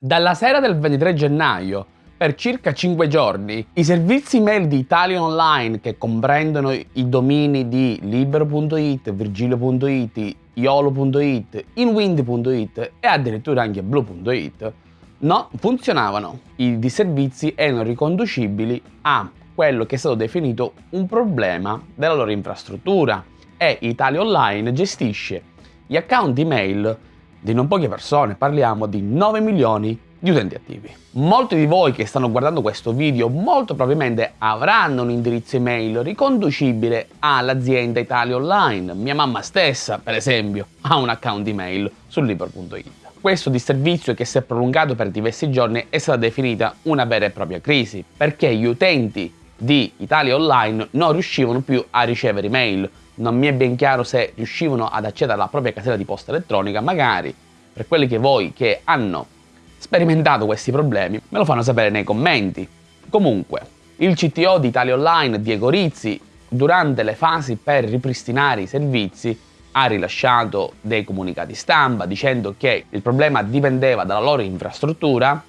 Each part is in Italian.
Dalla sera del 23 gennaio, per circa 5 giorni, i servizi mail di Italia Online, che comprendono i domini di libero.it, virgilio.it, iolo.it, inwind.it e addirittura anche blue.it, non funzionavano. I disservizi erano riconducibili a quello che è stato definito un problema della loro infrastruttura e Italia Online gestisce gli account email di non poche persone, parliamo di 9 milioni di utenti attivi. Molti di voi che stanno guardando questo video molto probabilmente avranno un indirizzo email riconducibile all'azienda Italia Online. Mia mamma stessa, per esempio, ha un account email su libro.it. Questo disservizio che si è prolungato per diversi giorni è stata definita una vera e propria crisi, perché gli utenti di Italia Online non riuscivano più a ricevere email, non mi è ben chiaro se riuscivano ad accedere alla propria casella di posta elettronica, magari per quelli che voi che hanno sperimentato questi problemi me lo fanno sapere nei commenti. Comunque, il CTO di Italia Online, Diego Rizzi, durante le fasi per ripristinare i servizi ha rilasciato dei comunicati stampa dicendo che il problema dipendeva dalla loro infrastruttura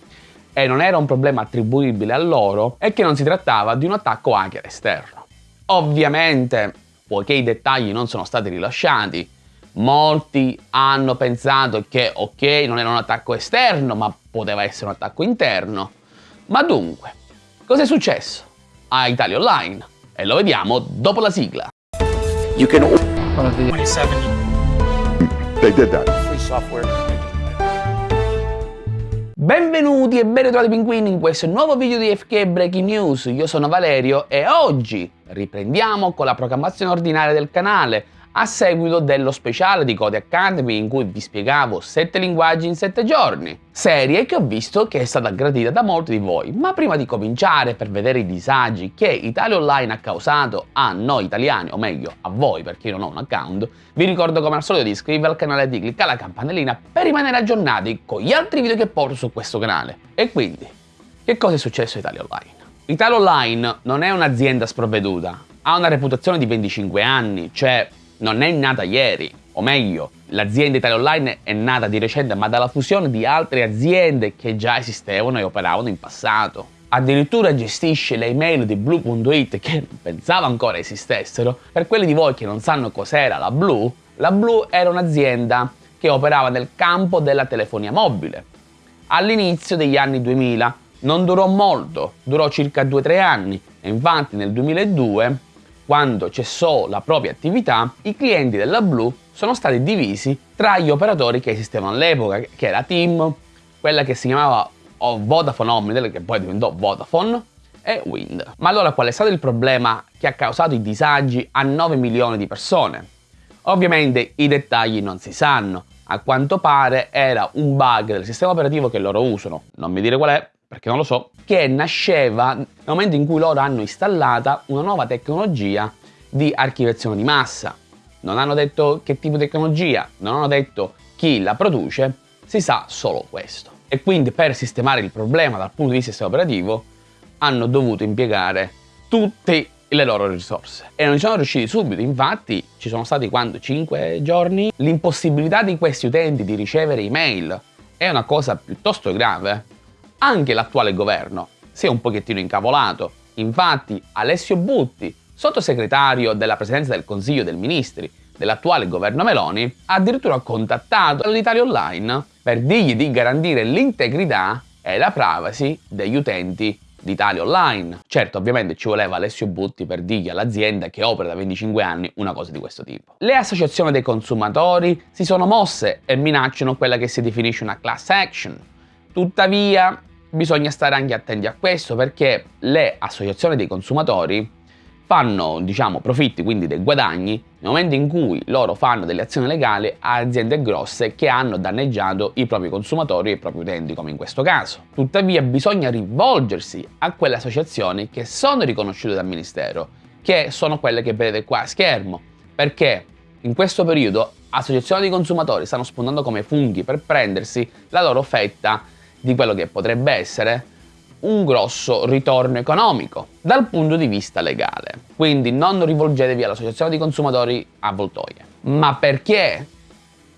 e non era un problema attribuibile a loro e che non si trattava di un attacco hacker esterno. Ovviamente poiché i dettagli non sono stati rilasciati, molti hanno pensato che ok non era un attacco esterno ma poteva essere un attacco interno. Ma dunque, cosa è successo a Italia Online? E lo vediamo dopo la sigla. You can... 27. They did that. Free software. Benvenuti e ben ritrovati pinguini in questo nuovo video di FK Breaking News, io sono Valerio e oggi riprendiamo con la programmazione ordinaria del canale a seguito dello speciale di Code Academy in cui vi spiegavo 7 linguaggi in 7 giorni. Serie che ho visto che è stata gradita da molti di voi, ma prima di cominciare per vedere i disagi che Italia Online ha causato a noi italiani, o meglio a voi perché io non ho un account, vi ricordo come al solito di iscrivervi al canale e di cliccare la campanellina per rimanere aggiornati con gli altri video che porto su questo canale. E quindi, che cosa è successo a Italia Online? Italia Online non è un'azienda sprovveduta, ha una reputazione di 25 anni, cioè non è nata ieri, o meglio, l'azienda Italia Online è nata di recente ma dalla fusione di altre aziende che già esistevano e operavano in passato. Addirittura gestisce le email di Blue.it che pensavo ancora esistessero. Per quelli di voi che non sanno cos'era la Blue, la Blue era un'azienda che operava nel campo della telefonia mobile. All'inizio degli anni 2000 non durò molto, durò circa 2-3 anni e infatti nel 2002 quando cessò la propria attività, i clienti della Blue sono stati divisi tra gli operatori che esistevano all'epoca, che era Team, quella che si chiamava Vodafone Omnitel, che poi diventò Vodafone, e Wind. Ma allora qual è stato il problema che ha causato i disagi a 9 milioni di persone? Ovviamente i dettagli non si sanno, a quanto pare era un bug del sistema operativo che loro usano, non mi dire qual è, perché non lo so, che nasceva nel momento in cui loro hanno installata una nuova tecnologia di archiviazione di massa. Non hanno detto che tipo di tecnologia, non hanno detto chi la produce, si sa solo questo. E quindi per sistemare il problema dal punto di vista operativo hanno dovuto impiegare tutte le loro risorse. E non ci sono riusciti subito, infatti ci sono stati quando? 5 giorni? L'impossibilità di questi utenti di ricevere email è una cosa piuttosto grave anche l'attuale governo si è un pochettino incavolato. Infatti Alessio Butti, sottosegretario della Presidenza del Consiglio dei Ministri dell'attuale governo Meloni, ha addirittura contattato l'Italia Online per dirgli di garantire l'integrità e la privacy degli utenti di Italia Online. Certo, ovviamente ci voleva Alessio Butti per dirgli all'azienda che opera da 25 anni una cosa di questo tipo. Le associazioni dei consumatori si sono mosse e minacciano quella che si definisce una class action. Tuttavia, bisogna stare anche attenti a questo perché le associazioni dei consumatori fanno diciamo profitti, quindi dei guadagni, nel momento in cui loro fanno delle azioni legali a aziende grosse che hanno danneggiato i propri consumatori e i propri utenti, come in questo caso. Tuttavia bisogna rivolgersi a quelle associazioni che sono riconosciute dal Ministero, che sono quelle che vedete qua a schermo, perché in questo periodo associazioni di consumatori stanno spuntando come funghi per prendersi la loro fetta di quello che potrebbe essere un grosso ritorno economico dal punto di vista legale. Quindi non rivolgetevi all'associazione di consumatori avvoltoie. Ma perché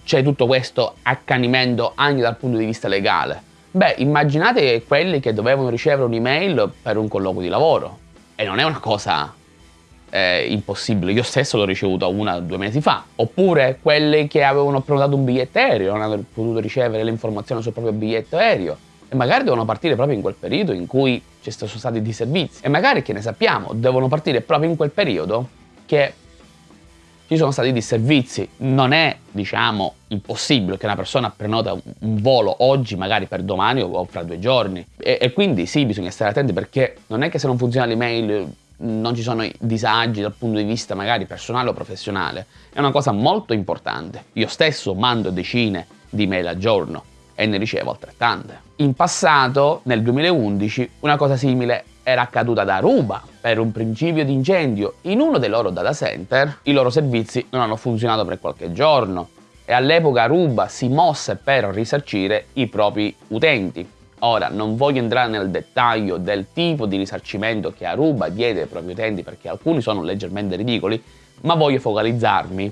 c'è tutto questo accanimento anche dal punto di vista legale? Beh, immaginate quelli che dovevano ricevere un'email per un colloquio di lavoro. E non è una cosa eh, impossibile. Io stesso l'ho ricevuta una o due mesi fa. Oppure quelli che avevano prenotato un biglietto aereo, non hanno potuto ricevere le informazioni sul proprio biglietto aereo. E magari devono partire proprio in quel periodo in cui ci sono stati di servizi. E magari, che ne sappiamo, devono partire proprio in quel periodo che ci sono stati disservizi. Non è, diciamo, impossibile che una persona prenota un volo oggi, magari per domani o fra due giorni. E, e quindi sì, bisogna stare attenti perché non è che se non funziona l'email non ci sono disagi dal punto di vista magari personale o professionale. È una cosa molto importante. Io stesso mando decine di mail al giorno e ne ricevo altrettante. In passato, nel 2011, una cosa simile era accaduta da Aruba per un principio di incendio in uno dei loro data center. I loro servizi non hanno funzionato per qualche giorno e all'epoca Aruba si mosse per risarcire i propri utenti. Ora, non voglio entrare nel dettaglio del tipo di risarcimento che Aruba diede ai propri utenti perché alcuni sono leggermente ridicoli, ma voglio focalizzarmi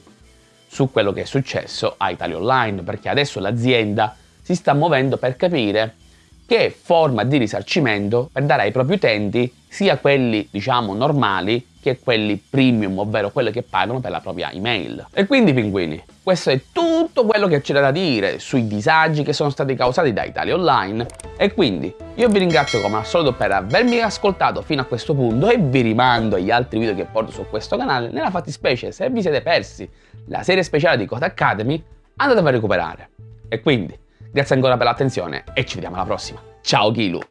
su quello che è successo a Italia Online perché adesso l'azienda si sta muovendo per capire che forma di risarcimento per dare ai propri utenti sia quelli diciamo normali che quelli premium, ovvero quelli che pagano per la propria email. E quindi pinguini, questo è tutto quello che c'era da dire sui disagi che sono stati causati da Italia Online e quindi io vi ringrazio come al solito per avermi ascoltato fino a questo punto e vi rimando agli altri video che porto su questo canale. Nella fattispecie, se vi siete persi la serie speciale di Code Academy, andatevela a recuperare. E quindi Grazie ancora per l'attenzione e ci vediamo alla prossima. Ciao Kilu!